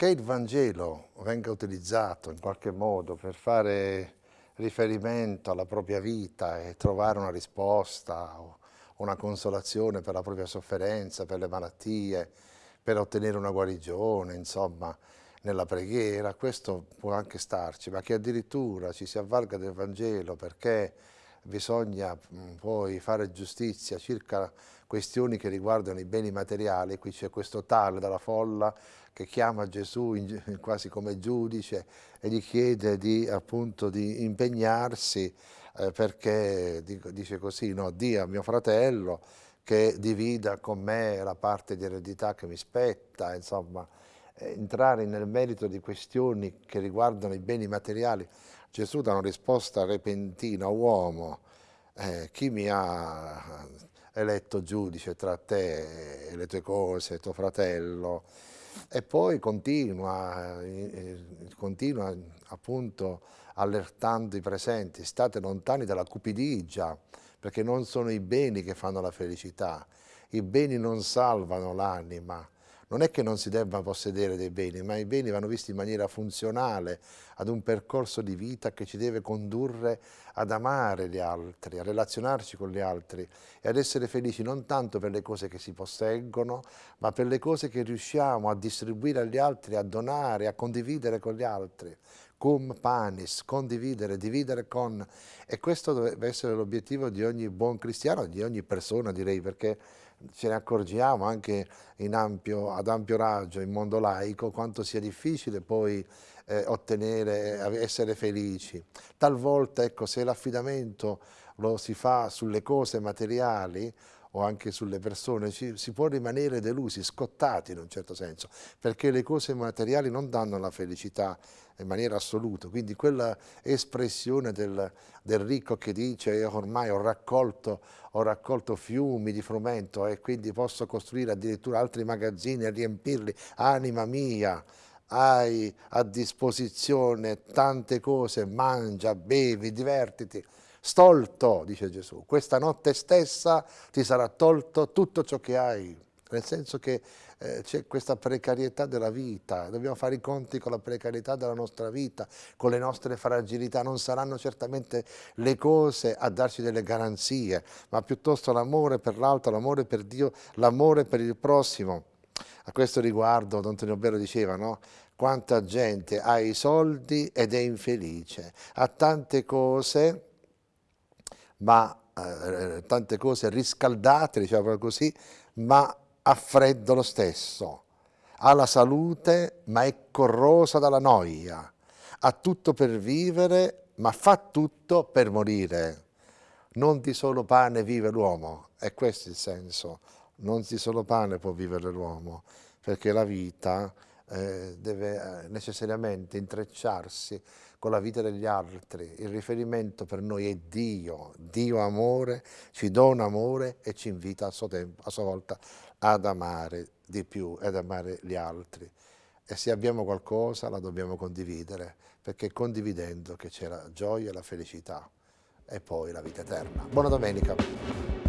che il Vangelo venga utilizzato in qualche modo per fare riferimento alla propria vita e trovare una risposta o una consolazione per la propria sofferenza, per le malattie, per ottenere una guarigione, insomma, nella preghiera, questo può anche starci, ma che addirittura ci si avvalga del Vangelo perché bisogna poi fare giustizia circa questioni che riguardano i beni materiali, qui c'è questo tale dalla folla che chiama Gesù in, quasi come giudice e gli chiede di, appunto, di impegnarsi eh, perché dice così, no, dia a mio fratello che divida con me la parte di eredità che mi spetta, insomma, entrare nel merito di questioni che riguardano i beni materiali, Gesù dà una risposta repentina, uomo, eh, chi mi ha eletto giudice tra te e le tue cose, tuo fratello, e poi continua, eh, continua appunto allertando i presenti, state lontani dalla cupidigia, perché non sono i beni che fanno la felicità, i beni non salvano l'anima, non è che non si debba possedere dei beni, ma i beni vanno visti in maniera funzionale ad un percorso di vita che ci deve condurre ad amare gli altri, a relazionarci con gli altri e ad essere felici non tanto per le cose che si posseggono, ma per le cose che riusciamo a distribuire agli altri, a donare, a condividere con gli altri. Cum panis, condividere, dividere con, e questo deve essere l'obiettivo di ogni buon cristiano, di ogni persona direi, perché ce ne accorgiamo anche ampio, ad ampio raggio in mondo laico quanto sia difficile poi eh, ottenere, essere felici. Talvolta ecco, se l'affidamento lo si fa sulle cose materiali o anche sulle persone, ci, si può rimanere delusi, scottati in un certo senso, perché le cose materiali non danno la felicità in maniera assoluta, quindi quella espressione del, del ricco che dice ormai ho raccolto, ho raccolto fiumi di frumento e quindi posso costruire addirittura altri magazzini e riempirli, anima mia, hai a disposizione tante cose, mangia, bevi, divertiti, Stolto, dice Gesù, questa notte stessa ti sarà tolto tutto ciò che hai, nel senso che eh, c'è questa precarietà della vita, dobbiamo fare i conti con la precarietà della nostra vita, con le nostre fragilità, non saranno certamente le cose a darci delle garanzie, ma piuttosto l'amore per l'altro, l'amore per Dio, l'amore per il prossimo. A questo riguardo Don Tonio Bello diceva, no? quanta gente ha i soldi ed è infelice, ha tante cose ma eh, tante cose riscaldate, diciamo così, ma ha freddo lo stesso. Ha la salute, ma è corrosa dalla noia. Ha tutto per vivere, ma fa tutto per morire. Non di solo pane vive l'uomo, è questo il senso. Non di solo pane può vivere l'uomo, perché la vita eh, deve eh, necessariamente intrecciarsi con la vita degli altri. Il riferimento per noi è Dio, Dio amore, ci dona amore e ci invita a suo tempo, a sua volta ad amare di più ed amare gli altri. E se abbiamo qualcosa la dobbiamo condividere, perché è condividendo che c'è la gioia e la felicità e poi la vita eterna. Buona domenica!